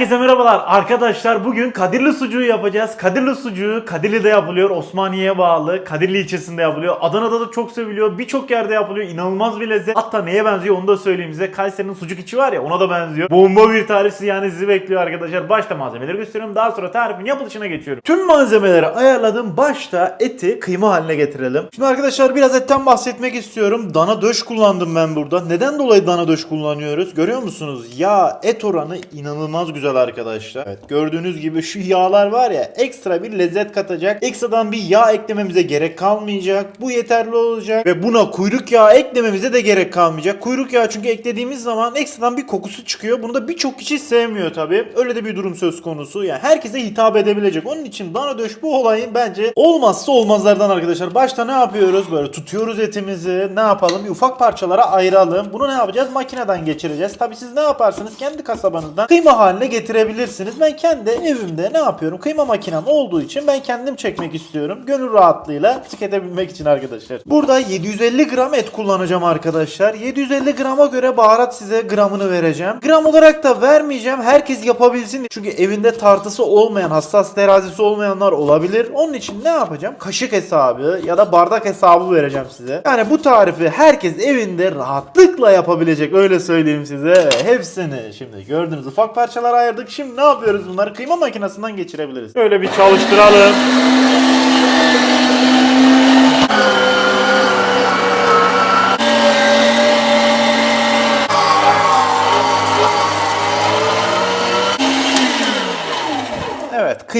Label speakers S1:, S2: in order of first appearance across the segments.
S1: Herkese merhabalar arkadaşlar. Bugün Kadirli sucuğu yapacağız. Kadirli sucuğu Kadirli'de yapılıyor. Osmaniye'ye bağlı. Kadirli ilçesinde yapılıyor. Adana'da da çok seviliyor. Birçok yerde yapılıyor. İnanılmaz bir lezzet. Hatta neye benziyor onu da söyleyeyim size. Kayseri'nin sucuk içi var ya ona da benziyor. Bomba bir tarif yani sizi bekliyor arkadaşlar. Başta malzemeleri gösteriyorum. Daha sonra tarifin yapılışına geçiyorum. Tüm malzemeleri ayarladım. Başta eti kıyma haline getirelim. Şimdi arkadaşlar biraz etten bahsetmek istiyorum. Dana döş kullandım ben burada. Neden dolayı dana döş kullanıyoruz? Görüyor musunuz? Yağ et oranı inanılmaz güzel arkadaşlar. Evet gördüğünüz gibi şu yağlar var ya ekstra bir lezzet katacak. Ekstradan bir yağ eklememize gerek kalmayacak. Bu yeterli olacak. Ve buna kuyruk yağı eklememize de gerek kalmayacak. Kuyruk yağı çünkü eklediğimiz zaman ekstradan bir kokusu çıkıyor. Bunu da birçok kişi sevmiyor tabi. Öyle de bir durum söz konusu. Yani herkese hitap edebilecek. Onun için dana döş bu olayın bence olmazsa olmazlardan arkadaşlar. Başta ne yapıyoruz? Böyle tutuyoruz etimizi. Ne yapalım? Bir ufak parçalara ayıralım. Bunu ne yapacağız? Makineden geçireceğiz. Tabi siz ne yaparsınız? Kendi kasabanızdan kıyma haline getirebilirsiniz. Ben kendi evimde ne yapıyorum? Kıyma makinem olduğu için ben kendim çekmek istiyorum. Gönül rahatlığıyla tüketebilmek için arkadaşlar. Burada 750 gram et kullanacağım arkadaşlar. 750 grama göre baharat size gramını vereceğim. Gram olarak da vermeyeceğim. Herkes yapabilsin. Çünkü evinde tartısı olmayan, hassas terazisi olmayanlar olabilir. Onun için ne yapacağım? Kaşık hesabı ya da bardak hesabı vereceğim size. Yani bu tarifi herkes evinde rahatlıkla yapabilecek. Öyle söyleyeyim size. Hepsini şimdi gördüğünüz ufak parçalara ayırdık. Şimdi ne yapıyoruz bunları? Kıyma makinesinden geçirebiliriz. Böyle bir çalıştıralım.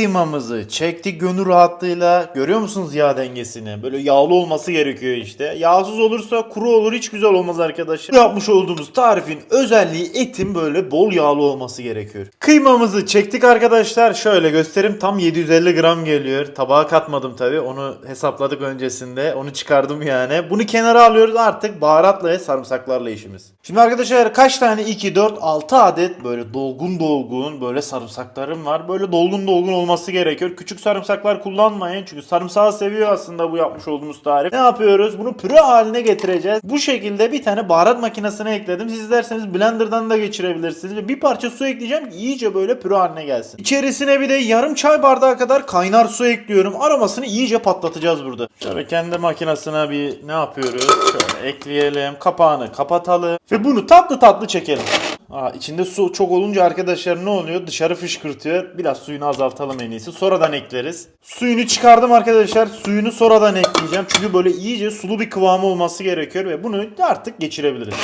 S1: Kıymamızı çektik gönül rahatlığıyla. Görüyor musunuz yağ dengesini? Böyle yağlı olması gerekiyor işte. Yağsız olursa kuru olur hiç güzel olmaz arkadaşlar. Yapmış olduğumuz tarifin özelliği etin böyle bol yağlı olması gerekiyor. Kıymamızı çektik arkadaşlar. Şöyle göstereyim tam 750 gram geliyor. Tabağa katmadım tabi onu hesapladık öncesinde. Onu çıkardım yani. Bunu kenara alıyoruz artık baharatla ve sarımsaklarla işimiz. Şimdi arkadaşlar kaç tane 2, 4, 6 adet böyle dolgun dolgun böyle sarımsaklarım var. Böyle dolgun dolgun olması gerekiyor. Küçük sarımsaklar kullanmayın. Çünkü sarımsağı seviyor aslında bu yapmış olduğumuz tarif. Ne yapıyoruz? Bunu püre haline getireceğiz. Bu şekilde bir tane baharat makinesine ekledim. Siz isterseniz blenderdan da geçirebilirsiniz. Bir parça su ekleyeceğim ki iyice böyle püre haline gelsin. İçerisine bir de yarım çay bardağı kadar kaynar su ekliyorum. Aromasını iyice patlatacağız burada. Şöyle kendi makinesine bir ne yapıyoruz? Şöyle ekleyelim. Kapağını kapatalım. Ve bunu tatlı tatlı çekelim. Aa, içinde su çok olunca arkadaşlar ne oluyor? Dışarı fışkırtıyor. Biraz suyunu azaltalım en iyisi. Sonradan ekleriz. Suyunu çıkardım arkadaşlar. Suyunu sonradan ekleyeceğim. Çünkü böyle iyice sulu bir kıvamı olması gerekiyor ve bunu artık geçirebiliriz.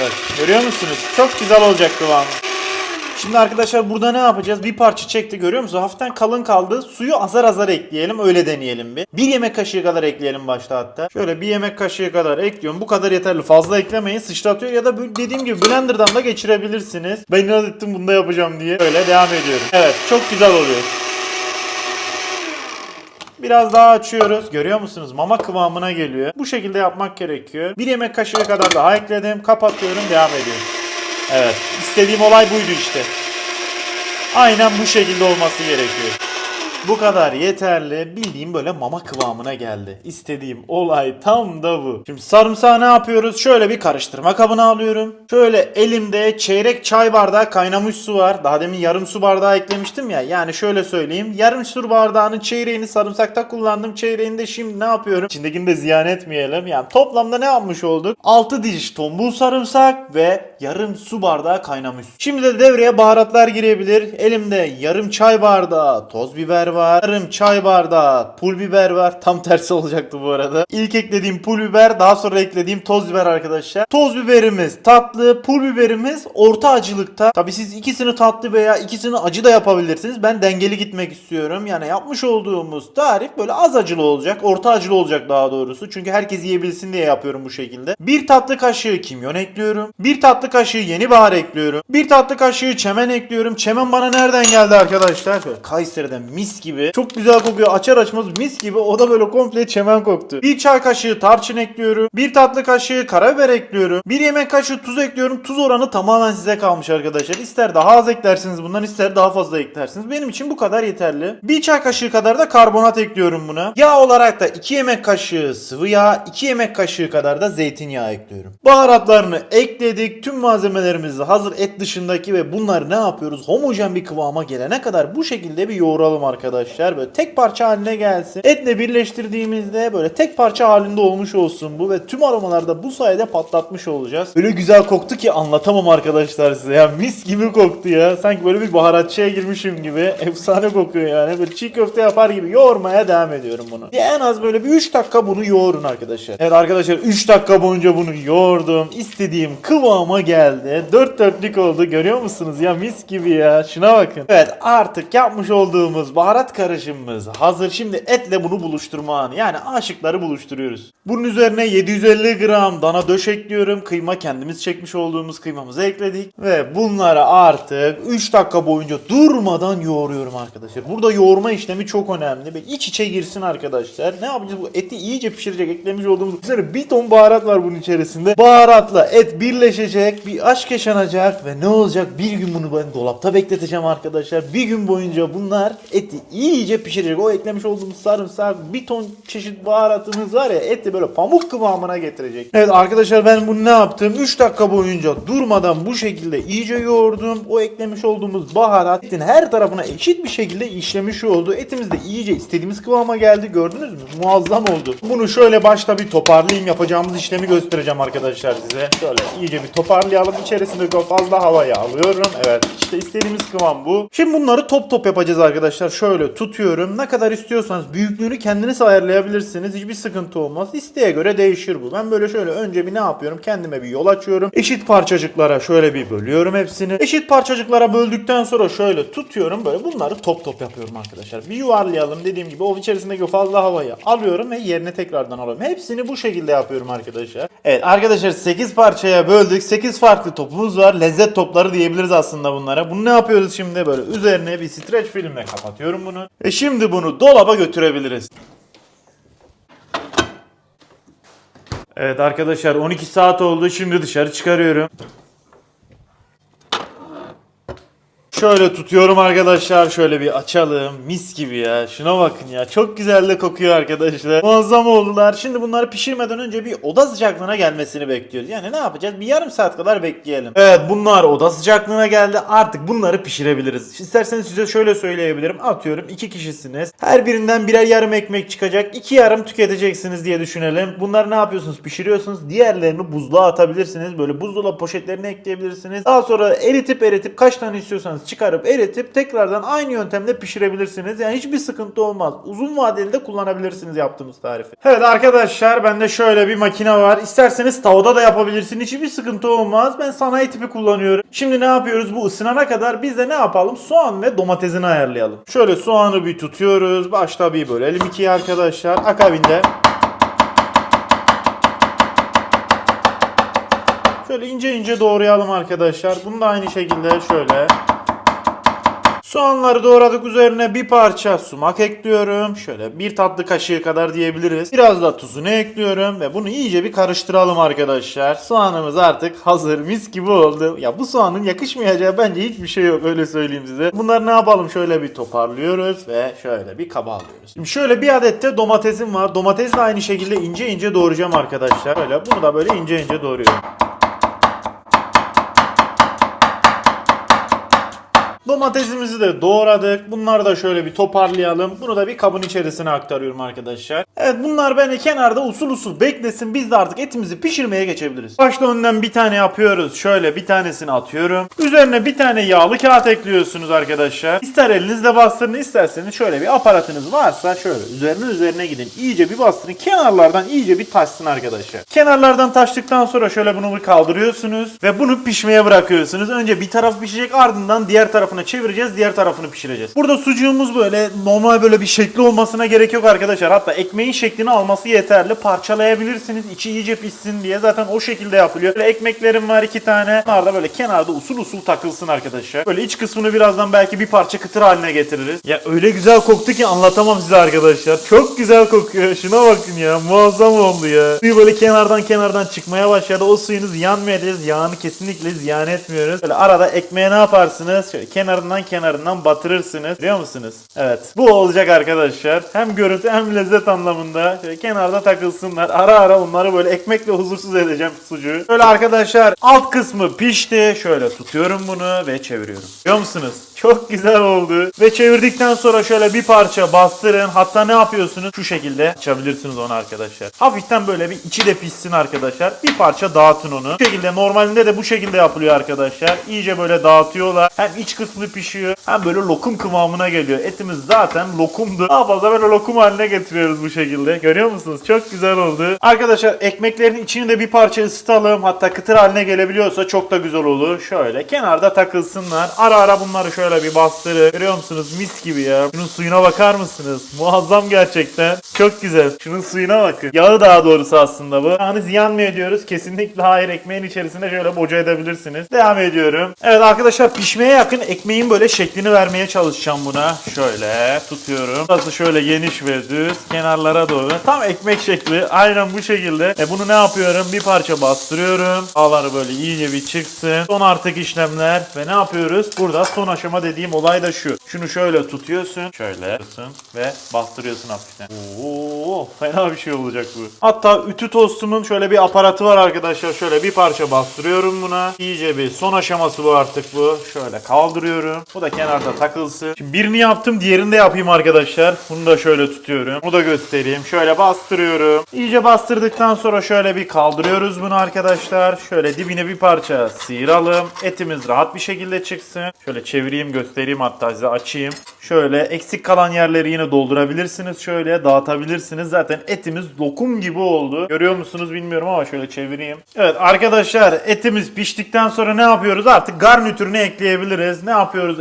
S1: Evet görüyor musunuz? Çok güzel olacak kıvamı. Şimdi arkadaşlar burada ne yapacağız? Bir parça çekti görüyor musunuz? Hafiften kalın kaldı. Suyu azar azar ekleyelim. Öyle deneyelim bir. Bir yemek kaşığı kadar ekleyelim başta hatta. Şöyle bir yemek kaşığı kadar ekliyorum. Bu kadar yeterli. Fazla eklemeyin. Sıçratıyor ya da dediğim gibi blenderdan da geçirebilirsiniz. Ben inat ettim bunu da yapacağım diye. Öyle devam ediyorum. Evet çok güzel oluyor. Biraz daha açıyoruz. Görüyor musunuz? Mama kıvamına geliyor. Bu şekilde yapmak gerekiyor. Bir yemek kaşığı kadar daha ekledim. Kapatıyorum. Devam ediyorum. Evet. istediğim olay buydu işte. Aynen bu şekilde olması gerekiyor. Bu kadar yeterli. Bildiğim böyle mama kıvamına geldi. İstediğim olay tam da bu. Şimdi sarımsağı ne yapıyoruz? Şöyle bir karıştırma kabına alıyorum. Şöyle elimde çeyrek çay bardağı kaynamış su var. Daha demin yarım su bardağı eklemiştim ya. Yani şöyle söyleyeyim. Yarım su bardağının çeyreğini sarımsakta kullandım. Çeyreğini de şimdi ne yapıyorum? İçindekini de ziyan etmeyelim. Yani toplamda ne yapmış olduk? 6 diş tombul sarımsak ve yarım su bardağı kaynamış su. Şimdi de devreye baharatlar girebilir. Elimde yarım çay bardağı toz biber var. Yarım çay bardağı pul biber var. Tam tersi olacaktı bu arada. İlk eklediğim pul biber daha sonra eklediğim toz biber arkadaşlar. Toz biberimiz tatlı, pul biberimiz orta acılıkta. Tabi siz ikisini tatlı veya ikisini acı da yapabilirsiniz. Ben dengeli gitmek istiyorum. Yani yapmış olduğumuz tarif böyle az acılı olacak. Orta acılı olacak daha doğrusu. Çünkü herkes yiyebilsin diye yapıyorum bu şekilde. Bir tatlı kaşığı kimyon ekliyorum. Bir tatlı kaşığı yeni bahar ekliyorum. Bir tatlı kaşığı çemen ekliyorum. Çemen bana nereden geldi arkadaşlar? Kayseri'den mis gibi. Çok güzel kokuyor. Açar açmaz mis gibi. O da böyle komple çemen koktu. Bir çay kaşığı tarçın ekliyorum. Bir tatlı kaşığı karabiber ekliyorum. Bir yemek kaşığı tuz ekliyorum. Tuz oranı tamamen size kalmış arkadaşlar. İster daha az eklersiniz bundan ister daha fazla eklersiniz. Benim için bu kadar yeterli. Bir çay kaşığı kadar da karbonat ekliyorum buna. Yağ olarak da 2 yemek kaşığı sıvı yağ, 2 yemek kaşığı kadar da zeytinyağı ekliyorum. Baharatlarını ekledik. Tüm malzemelerimizi hazır et dışındaki ve bunları ne yapıyoruz? Homojen bir kıvama gelene kadar bu şekilde bir yoğuralım arkadaşlar. Böyle tek parça haline gelsin. Etle birleştirdiğimizde böyle tek parça halinde olmuş olsun bu ve tüm aromaları da bu sayede patlatmış olacağız. Öyle güzel koktu ki anlatamam arkadaşlar size ya. Mis gibi koktu ya. Sanki böyle bir baharatçıya girmişim gibi. Efsane kokuyor yani. Böyle çiğ köfte yapar gibi yoğurmaya devam ediyorum bunu. Ya en az böyle bir 3 dakika bunu yoğurun arkadaşlar. Evet arkadaşlar 3 dakika boyunca bunu yoğurdum. İstediğim kıvama geldi. 4 dörtlük oldu. Görüyor musunuz ya mis gibi ya. Şuna bakın. Evet artık yapmış olduğumuz baharat karışımımız hazır. Şimdi etle bunu buluşturma anı. Yani aşıkları buluşturuyoruz. Bunun üzerine 750 gram dana döş ekliyorum. Kıyma kendimiz çekmiş olduğumuz kıymamızı ekledik. Ve bunları artık 3 dakika boyunca durmadan yoğuruyorum arkadaşlar. Burada yoğurma işlemi çok önemli. Ve iç içe girsin arkadaşlar. Ne yapacağız? Bu eti iyice pişirecek. Eklemiş olduğumuz üzerine bir ton baharat var bunun içerisinde. Baharatla et birleşecek. Bir aşk yaşanacak. Ve ne olacak? Bir gün bunu ben dolapta bekleteceğim arkadaşlar. Bir gün boyunca bunlar eti iyice pişirecek. O eklemiş olduğumuz sarımsak, bir ton çeşit baharatımız var ya eti böyle pamuk kıvamına getirecek. Evet arkadaşlar ben bunu ne yaptım? 3 dakika boyunca durmadan bu şekilde iyice yoğurdum. O eklemiş olduğumuz baharat etin her tarafına eşit bir şekilde işlemiş oldu. Etimiz de iyice istediğimiz kıvama geldi. Gördünüz mü? Muazzam oldu. Bunu şöyle başta bir toparlayayım. Yapacağımız işlemi göstereceğim arkadaşlar size. Şöyle iyice bir toparlayalım. İçerisinde fazla havayı alıyorum. Evet işte istediğimiz kıvam bu. Şimdi bunları top top yapacağız arkadaşlar. Şöyle tutuyorum. Ne kadar istiyorsanız büyüklüğünü kendiniz ayarlayabilirsiniz. Hiçbir sıkıntı olmaz. İsteğe göre değişir bu. Ben böyle şöyle önce bir ne yapıyorum? Kendime bir yol açıyorum. Eşit parçacıklara şöyle bir bölüyorum hepsini. Eşit parçacıklara böldükten sonra şöyle tutuyorum. Böyle bunları top top yapıyorum arkadaşlar. Bir yuvarlayalım dediğim gibi o içerisindeki o fazla havayı alıyorum ve yerine tekrardan alıyorum. Hepsini bu şekilde yapıyorum arkadaşlar. Evet arkadaşlar 8 parçaya böldük. 8 farklı topumuz var. Lezzet topları diyebiliriz aslında bunlara. Bunu ne yapıyoruz şimdi? Böyle üzerine bir streç filmle kapatıyorum bunu. E şimdi bunu dolaba götürebiliriz. Evet arkadaşlar 12 saat oldu. Şimdi dışarı çıkarıyorum. Şöyle tutuyorum arkadaşlar. Şöyle bir açalım. Mis gibi ya. Şuna bakın ya. Çok güzel de kokuyor arkadaşlar. Muazzam oldular. Şimdi bunları pişirmeden önce bir oda sıcaklığına gelmesini bekliyoruz. Yani ne yapacağız? Bir yarım saat kadar bekleyelim. Evet bunlar oda sıcaklığına geldi. Artık bunları pişirebiliriz. İsterseniz size şöyle söyleyebilirim. Atıyorum iki kişisiniz. Her birinden birer yarım ekmek çıkacak. İki yarım tüketeceksiniz diye düşünelim. Bunları ne yapıyorsunuz? Pişiriyorsunuz. Diğerlerini buzluğa atabilirsiniz. Böyle buzdolabı poşetlerine ekleyebilirsiniz. Daha sonra eritip eritip kaç tane istiyorsanız çıkarıp eritip tekrardan aynı yöntemle pişirebilirsiniz. Yani hiçbir sıkıntı olmaz. Uzun vadeli de kullanabilirsiniz yaptığımız tarifi. Evet arkadaşlar bende şöyle bir makine var. İsterseniz tavada da yapabilirsiniz. Hiçbir sıkıntı olmaz. Ben sanayi tipi kullanıyorum. Şimdi ne yapıyoruz? Bu ısınana kadar biz de ne yapalım? Soğan ve domatesini ayarlayalım. Şöyle soğanı bir tutuyoruz. Başta bir bölelim ikiye arkadaşlar. Akabinde Şöyle ince ince doğrayalım arkadaşlar. Bunu da aynı şekilde şöyle. Soğanları doğradık üzerine bir parça sumak ekliyorum. Şöyle bir tatlı kaşığı kadar diyebiliriz. Biraz da tuzunu ekliyorum ve bunu iyice bir karıştıralım arkadaşlar. Soğanımız artık hazır mis gibi oldu. Ya bu soğanın yakışmayacağı bence hiçbir şey yok öyle söyleyeyim size. Bunları ne yapalım şöyle bir toparlıyoruz ve şöyle bir kaba alıyoruz. Şimdi şöyle bir adet de domatesim var. Domatesi de aynı şekilde ince ince doğrayacağım arkadaşlar. Böyle bunu da böyle ince ince doğruyorum. Domatesimizi de doğradık. Bunları da şöyle bir toparlayalım. Bunu da bir kabın içerisine aktarıyorum arkadaşlar. Evet bunlar beni kenarda usul usul beklesin. Biz de artık etimizi pişirmeye geçebiliriz. Başta önden bir tane yapıyoruz. Şöyle bir tanesini atıyorum. Üzerine bir tane yağlı kağıt ekliyorsunuz arkadaşlar. İster elinizle bastırın isterseniz şöyle bir aparatınız varsa şöyle üzerine üzerine gidin. İyice bir bastırın. Kenarlardan iyice bir taşsın arkadaşlar. Kenarlardan taştıktan sonra şöyle bunu kaldırıyorsunuz ve bunu pişmeye bırakıyorsunuz. Önce bir taraf pişecek ardından diğer tarafına tarafını çevireceğiz, diğer tarafını pişireceğiz. Burada sucuğumuz böyle normal böyle bir şekli olmasına gerek yok arkadaşlar. Hatta ekmeğin şeklini alması yeterli. Parçalayabilirsiniz içi iyice pişsin diye. Zaten o şekilde yapılıyor. Böyle ekmeklerim var iki tane. Bunlar da böyle kenarda usul usul takılsın arkadaşlar. Böyle iç kısmını birazdan belki bir parça kıtır haline getiririz. Ya öyle güzel koktu ki anlatamam size arkadaşlar. Çok güzel kokuyor. Şuna bakın ya. Muazzam oldu ya. Suyu böyle kenardan kenardan çıkmaya başladı. O suyunu ziyan? Yağını kesinlikle ziyan etmiyoruz. Böyle arada ekmeğe ne yaparsınız? Şöyle kenarından kenarından batırırsınız. Biliyor musunuz? Evet. Bu olacak arkadaşlar. Hem görüntü hem lezzet anlamında. Şöyle kenarda takılsınlar. Ara ara onları böyle ekmekle huzursuz edeceğim sucuğu. Böyle arkadaşlar alt kısmı pişti. Şöyle tutuyorum bunu ve çeviriyorum. Biliyor musunuz? Çok güzel oldu. Ve çevirdikten sonra şöyle bir parça bastırın. Hatta ne yapıyorsunuz? Şu şekilde açabilirsiniz onu arkadaşlar. Hafiften böyle bir içi de pişsin arkadaşlar. Bir parça dağıtın onu. Bu şekilde normalinde de bu şekilde yapılıyor arkadaşlar. İyice böyle dağıtıyorlar. Hem iç kısmı pişiyor hem böyle lokum kıvamına geliyor. Etimiz zaten lokumdu. Daha fazla böyle lokum haline getiriyoruz bu şekilde. Görüyor musunuz? Çok güzel oldu. Arkadaşlar ekmeklerin içini de bir parça ısıtalım. Hatta kıtır haline gelebiliyorsa çok da güzel olur. Şöyle kenarda takılsınlar. Ara ara bunları şöyle bir bastırın. Görüyor musunuz? Mis gibi ya. Şunun suyuna bakar mısınız? Muazzam gerçekten. Çok güzel. Şunun suyuna bakın. Yağı daha doğrusu aslında bu. Yani ziyan mı ediyoruz? Kesinlikle hayır. Ekmeğin içerisinde şöyle boca edebilirsiniz. Devam ediyorum. Evet arkadaşlar pişmeye yakın ekmeğin böyle şeklini vermeye çalışacağım buna. Şöyle tutuyorum. Burası şöyle geniş ve düz. Kenarlara doğru. Tam ekmek şekli. Aynen bu şekilde. E bunu ne yapıyorum? Bir parça bastırıyorum. Ağları böyle iyice bir çıksın. Son artık işlemler. Ve ne yapıyoruz? Burada son aşama dediğim olay da şu. Şunu şöyle tutuyorsun. Şöyle tutuyorsun ve bastırıyorsun hafiften. Oo, fena bir şey olacak bu. Hatta ütü tostumun şöyle bir aparatı var arkadaşlar. Şöyle bir parça bastırıyorum buna. İyice bir son aşaması bu artık bu. Şöyle kaldırıyorum. Bu da kenarda takılsın. Şimdi birini yaptım diğerini de yapayım arkadaşlar. Bunu da şöyle tutuyorum. Bunu da göstereyim. Şöyle bastırıyorum. İyice bastırdıktan sonra şöyle bir kaldırıyoruz bunu arkadaşlar. Şöyle dibine bir parça sıyıralım. Etimiz rahat bir şekilde çıksın. Şöyle çevireyim göstereyim hatta size açayım. Şöyle eksik kalan yerleri yine doldurabilirsiniz. Şöyle dağıtabilirsiniz. Zaten etimiz lokum gibi oldu. Görüyor musunuz bilmiyorum ama şöyle çevireyim. Evet arkadaşlar etimiz piştikten sonra ne yapıyoruz? Artık garnitürünü ekleyebiliriz. Ne?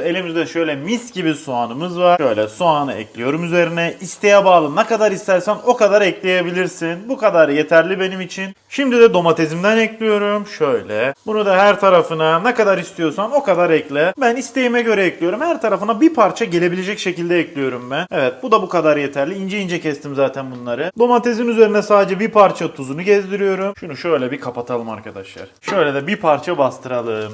S1: Elimizde şöyle mis gibi soğanımız var. Şöyle soğanı ekliyorum üzerine. İsteğe bağlı ne kadar istersen o kadar ekleyebilirsin. Bu kadar yeterli benim için. Şimdi de domatesimden ekliyorum. Şöyle. Bunu da her tarafına ne kadar istiyorsan o kadar ekle. Ben isteğime göre ekliyorum. Her tarafına bir parça gelebilecek şekilde ekliyorum ben. Evet bu da bu kadar yeterli. İnce ince kestim zaten bunları. Domatesin üzerine sadece bir parça tuzunu gezdiriyorum. Şunu şöyle bir kapatalım arkadaşlar. Şöyle de bir parça bastıralım.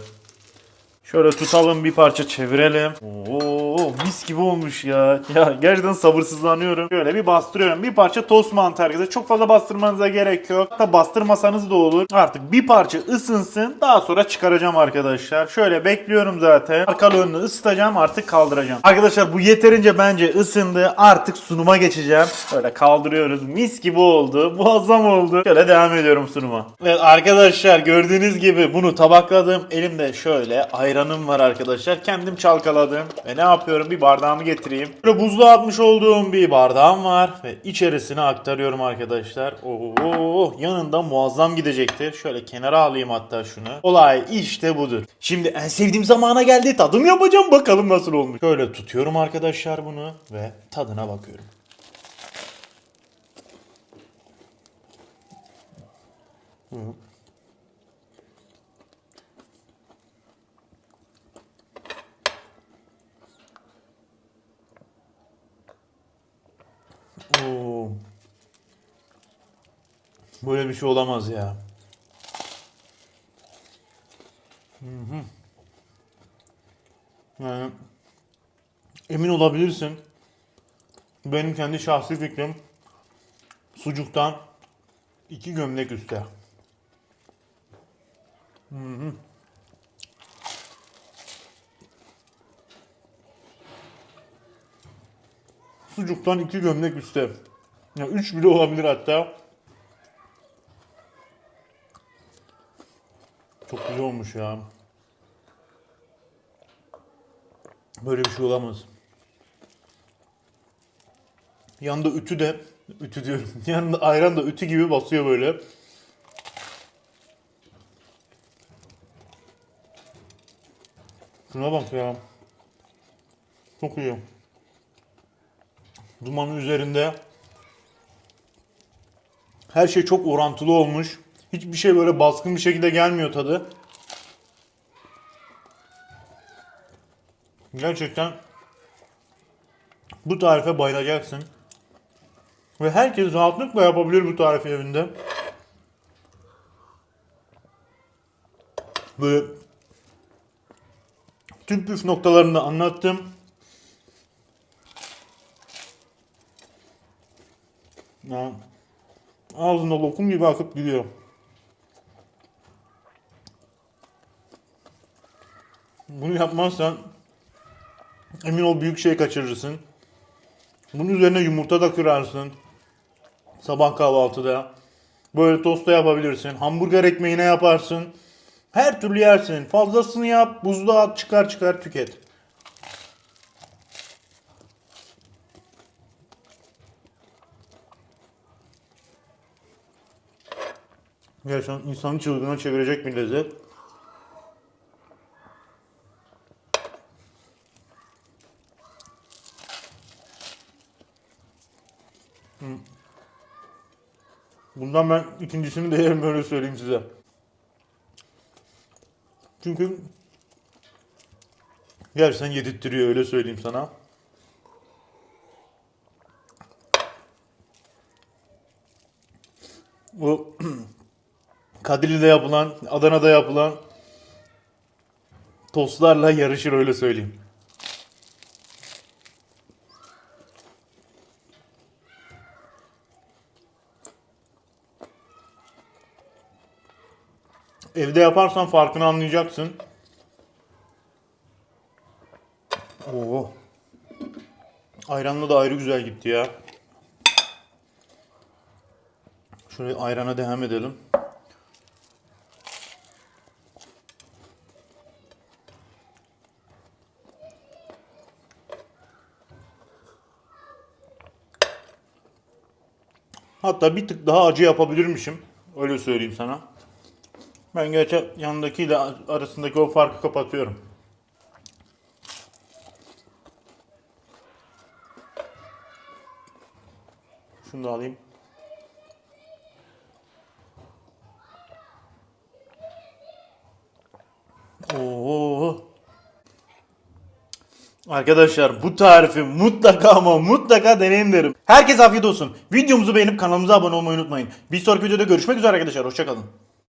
S1: Şöyle tutalım bir parça çevirelim. Oo mis gibi olmuş ya. Ya gerçekten sabırsızlanıyorum. Şöyle bir bastırıyorum. Bir parça tost mantarı arkadaşlar. Çok fazla bastırmanıza gerek yok. Hatta bastırmasanız da olur. Artık bir parça ısınsın. Daha sonra çıkaracağım arkadaşlar. Şöyle bekliyorum zaten. Arkalı önünü ısıtacağım artık kaldıracağım. Arkadaşlar bu yeterince bence ısındı. Artık sunuma geçeceğim. Şöyle kaldırıyoruz. Mis gibi oldu. Muazzam oldu. Şöyle devam ediyorum sunuma. Evet arkadaşlar gördüğünüz gibi bunu tabakladım. Elimde şöyle ayranım var arkadaşlar. Kendim çalkaladım. Ve ne yapıyorum? Bir bardağımı getireyim. Böyle buzluğa atmış olduğum bir bardağım var. Ve içerisine aktarıyorum arkadaşlar. Oo, yanında muazzam gidecektir. Şöyle kenara alayım hatta şunu. Olay işte budur. Şimdi en sevdiğim zamana geldi. Tadım yapacağım. Bakalım nasıl olmuş. Şöyle tutuyorum arkadaşlar bunu. Ve tadına bakıyorum. Oo. Böyle bir şey olamaz ya. Hı hı. Yani emin olabilirsin. Benim kendi şahsi fikrim sucuktan iki gömlek üstte. Hı hı. Sucuktan iki gömlek üstte. Ya üç bile olabilir hatta. Çok güzel olmuş ya. Böyle bir şey olamaz. Yanında ütü de, ütü diyorum. Yanında ayran da ütü gibi basıyor böyle. Şuna bak ya. Çok iyi. Dumanın üzerinde her şey çok orantılı olmuş. Hiçbir şey böyle baskın bir şekilde gelmiyor tadı. Gerçekten bu tarife bayılacaksın. Ve herkes rahatlıkla yapabilir bu tarifi evinde. Böyle tüm püf noktalarını da anlattım. Ağzında lokum gibi akıp gidiyor. Bunu yapmazsan emin ol büyük şey kaçırırsın. Bunun üzerine yumurta da kırarsın. Sabah kahvaltıda. Böyle tosta yapabilirsin. Hamburger ekmeğine yaparsın. Her türlü yersin. Fazlasını yap, buzluğa at, çıkar çıkar tüket. Gerçekten insanı çılgına çevirecek bir lezzet. Bundan ben ikincisini de yerim böyle söyleyeyim size. Çünkü gerçekten yedirttiriyor öyle söyleyeyim sana. Bu Kadirli'de yapılan, Adana'da yapılan tostlarla yarışır öyle söyleyeyim. Evde yaparsan farkını anlayacaksın. Oo. Ayranla da ayrı güzel gitti ya. Şöyle ayrana devam edelim. Hatta bir tık daha acı yapabilirmişim. Öyle söyleyeyim sana. Ben gerçi yanındakiyle arasındaki o farkı kapatıyorum. Şunu da alayım. Oo. Arkadaşlar bu tarifi mutlaka ama mutlaka deneyin derim. Herkese afiyet olsun. Videomuzu beğenip kanalımıza abone olmayı unutmayın. Bir sonraki videoda görüşmek üzere arkadaşlar. Hoşçakalın.